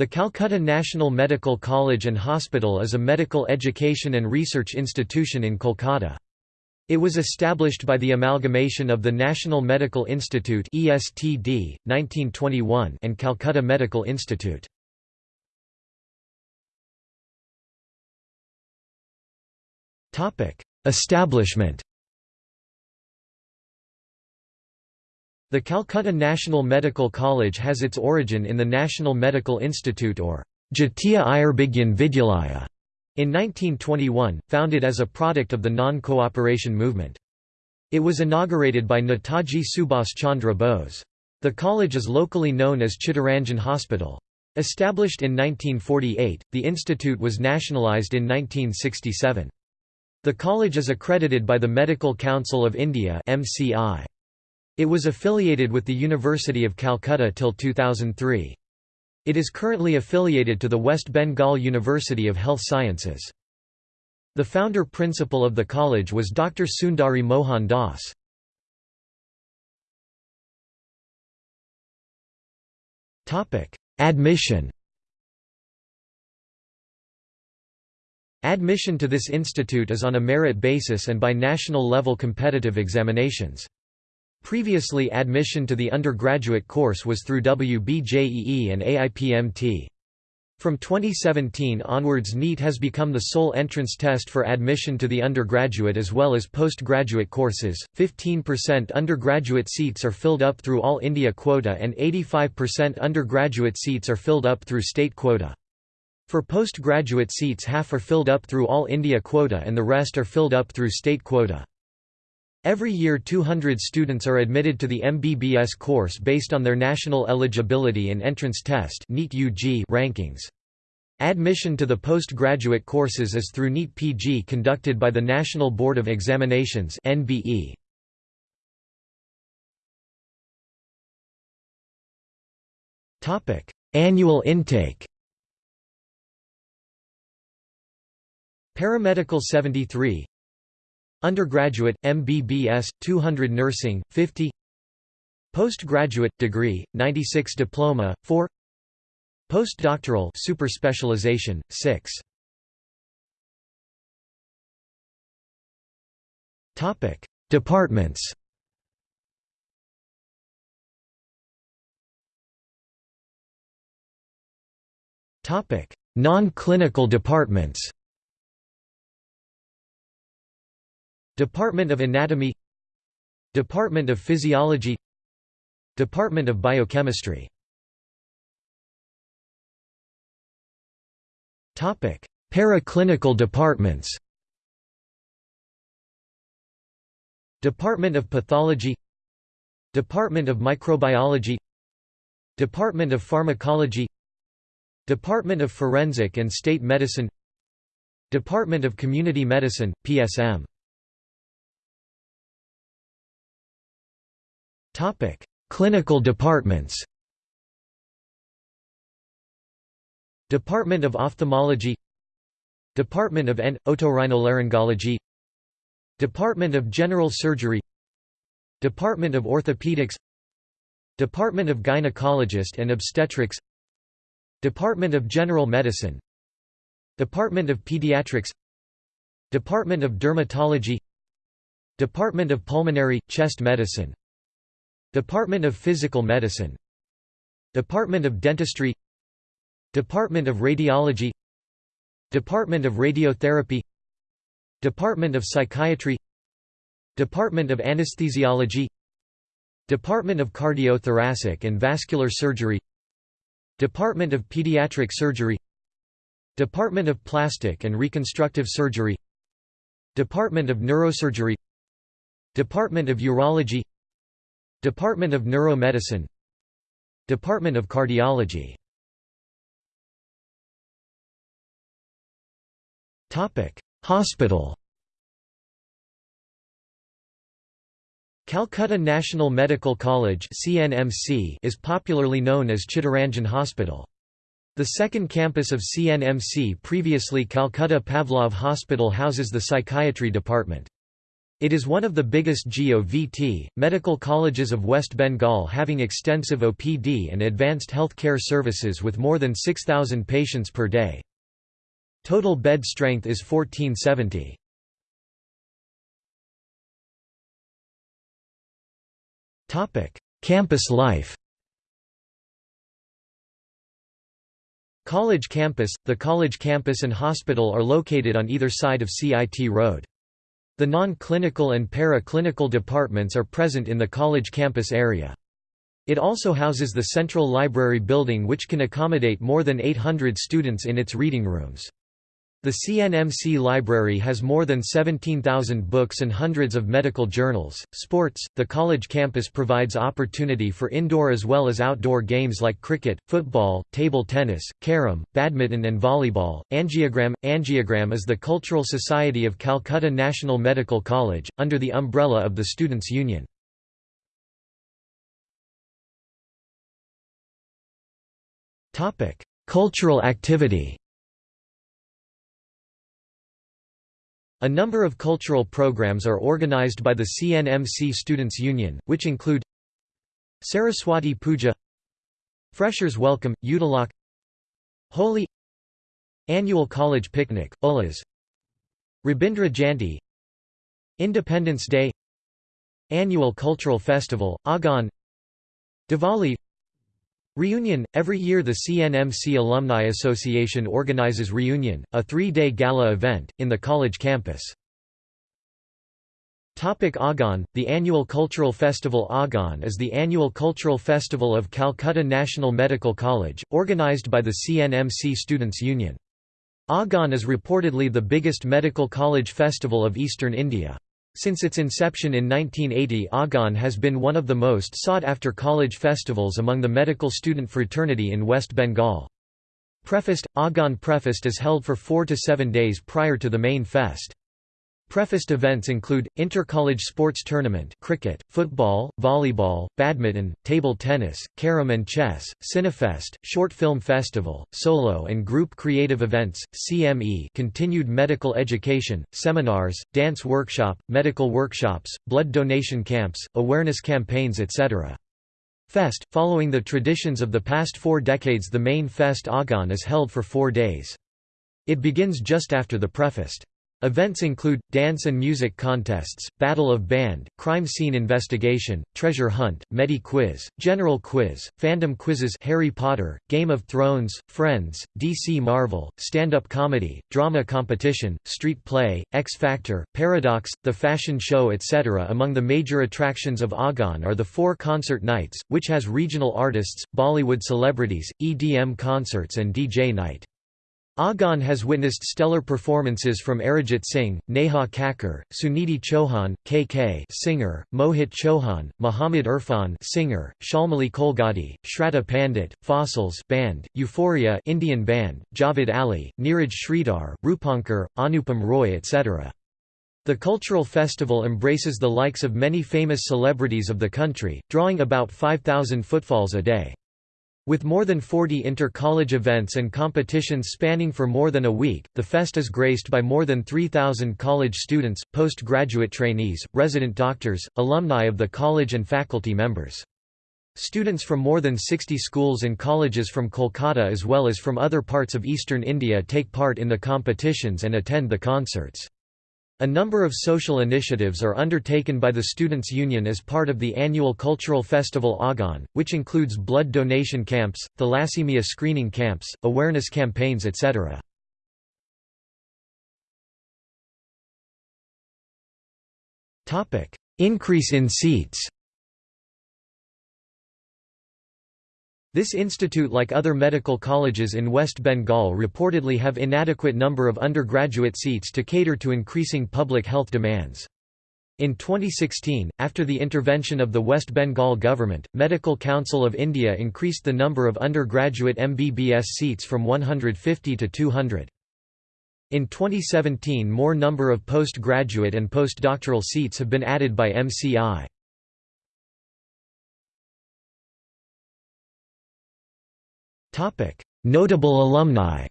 The Calcutta National Medical College and Hospital is a medical education and research institution in Kolkata. It was established by the amalgamation of the National Medical Institute (ESTD) 1921 and Calcutta Medical Institute. Topic: Establishment The Calcutta National Medical College has its origin in the National Medical Institute or Jatiya Ayurvigyan Vidyalaya in 1921, founded as a product of the non-cooperation movement. It was inaugurated by Netaji Subhas Chandra Bose. The college is locally known as Chittaranjan Hospital. Established in 1948, the institute was nationalised in 1967. The college is accredited by the Medical Council of India MCI. It was affiliated with the University of Calcutta till 2003. It is currently affiliated to the West Bengal University of Health Sciences. The founder principal of the college was Dr. Sundari Mohan Das. Admission Admission to this institute is on a merit basis and by national level competitive examinations. Previously admission to the undergraduate course was through WBJEE and AIPMT. From 2017 onwards NEET has become the sole entrance test for admission to the undergraduate as well as postgraduate courses. 15% undergraduate seats are filled up through All India quota and 85% undergraduate seats are filled up through state quota. For postgraduate seats half are filled up through All India quota and the rest are filled up through state quota. Every year 200 students are admitted to the MBBS course based on their National Eligibility and Entrance Test rankings. Admission to the postgraduate courses is through NEET PG conducted by the National Board of Examinations NBE. Annual intake Paramedical 73 Undergraduate, MBBS, 200 Nursing, 50 Postgraduate, degree, 96 Diploma, 4 Postdoctoral super specialization, 6 Departments. Non-clinical departments Department of Anatomy Department of Physiology Department of Biochemistry. Topic: Paraclinical departments. Department of Pathology Department of Microbiology Department of Pharmacology Department of Forensic and State Medicine Department of Community Medicine, PSM Clinical departments. Department of Ophthalmology Department of N. Otorhinolaryngology Department of General Surgery Department of Orthopedics Department of Gynecologist and Obstetrics Department of General Medicine Department of Pediatrics Department of Dermatology Department of Pulmonary, Chest Medicine Department of Physical Medicine Department of Dentistry Department of Radiology Department of Radiotherapy Department of Psychiatry Department of Anesthesiology Department of Cardiothoracic and Vascular Surgery Department of Pediatric Surgery Department of Plastic and Reconstructive Surgery Department of Neurosurgery Department of Urology Department of Neuromedicine Department of Cardiology Hospital Calcutta National Medical College CNMC is popularly known as Chittaranjan Hospital. The second campus of CNMC previously Calcutta Pavlov Hospital houses the psychiatry department. It is one of the biggest GOVT, medical colleges of West Bengal having extensive OPD and advanced health care services with more than 6,000 patients per day. Total bed strength is 1470. Campus life College campus – The college campus and hospital are located on either side of CIT Road. The non-clinical and para-clinical departments are present in the college campus area. It also houses the Central Library Building which can accommodate more than 800 students in its reading rooms. The CNMC library has more than 17,000 books and hundreds of medical journals. Sports The college campus provides opportunity for indoor as well as outdoor games like cricket, football, table tennis, carom, badminton, and volleyball. Angiogram Angiogram is the Cultural Society of Calcutta National Medical College, under the umbrella of the Students' Union. Cultural activity A number of cultural programs are organized by the CNMC Students' Union, which include Saraswati Puja Freshers Welcome, Utilak Holi Annual College Picnic, Ulas Rabindra Jayanti Independence Day Annual Cultural Festival, Agon Diwali Reunion – Every year the CNMC Alumni Association organizes Reunion, a three-day gala event, in the college campus. Agon The annual cultural festival Agon is the annual cultural festival of Calcutta National Medical College, organised by the CNMC Students' Union. Agon is reportedly the biggest medical college festival of eastern India. Since its inception in 1980 Agon has been one of the most sought-after college festivals among the medical student fraternity in West Bengal. Prefest – Agon Prefest is held for four to seven days prior to the main fest. Prefest events include, inter-college sports tournament cricket, football, volleyball, badminton, table tennis, carom and chess, Cinefest, short film festival, solo and group creative events, CME continued medical education, seminars, dance workshop, medical workshops, blood donation camps, awareness campaigns etc. Fest, following the traditions of the past four decades the main fest Agon is held for four days. It begins just after the prefest. Events include, dance and music contests, battle of band, crime scene investigation, treasure hunt, Medi-quiz, general quiz, fandom quizzes Harry Potter, Game of Thrones, Friends, DC Marvel, stand-up comedy, drama competition, street play, X Factor, Paradox, the fashion show etc. Among the major attractions of Agon are the four concert nights, which has regional artists, Bollywood celebrities, EDM concerts and DJ night. Agon has witnessed stellar performances from Arijit Singh, Neha Kakkar, Sunidhi Chauhan, KK singer, Mohit Chauhan, Muhammad Irfan singer, Shalmali Kholgade, Shraddha Pandit, Fossils band, Euphoria Indian band, Javed Ali, Neeraj Sridhar, Rupankar, Anupam Roy etc. The cultural festival embraces the likes of many famous celebrities of the country, drawing about 5,000 footfalls a day. With more than 40 inter-college events and competitions spanning for more than a week, the fest is graced by more than 3,000 college students, postgraduate trainees, resident doctors, alumni of the college and faculty members. Students from more than 60 schools and colleges from Kolkata as well as from other parts of eastern India take part in the competitions and attend the concerts. A number of social initiatives are undertaken by the Students' Union as part of the annual cultural festival Agon, which includes blood donation camps, thalassemia screening camps, awareness campaigns etc. Increase in seats This institute like other medical colleges in West Bengal reportedly have inadequate number of undergraduate seats to cater to increasing public health demands. In 2016, after the intervention of the West Bengal government, Medical Council of India increased the number of undergraduate MBBS seats from 150 to 200. In 2017 more number of postgraduate and postdoctoral seats have been added by MCI. Notable alumni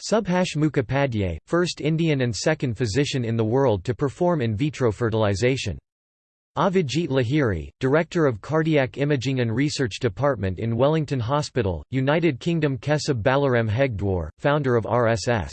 Subhash Mukhopadhyay, first Indian and second physician in the world to perform in vitro fertilization. Avijit Lahiri, Director of Cardiac Imaging and Research Department in Wellington Hospital, United Kingdom Kesab Balaram Hedgewar, founder of RSS.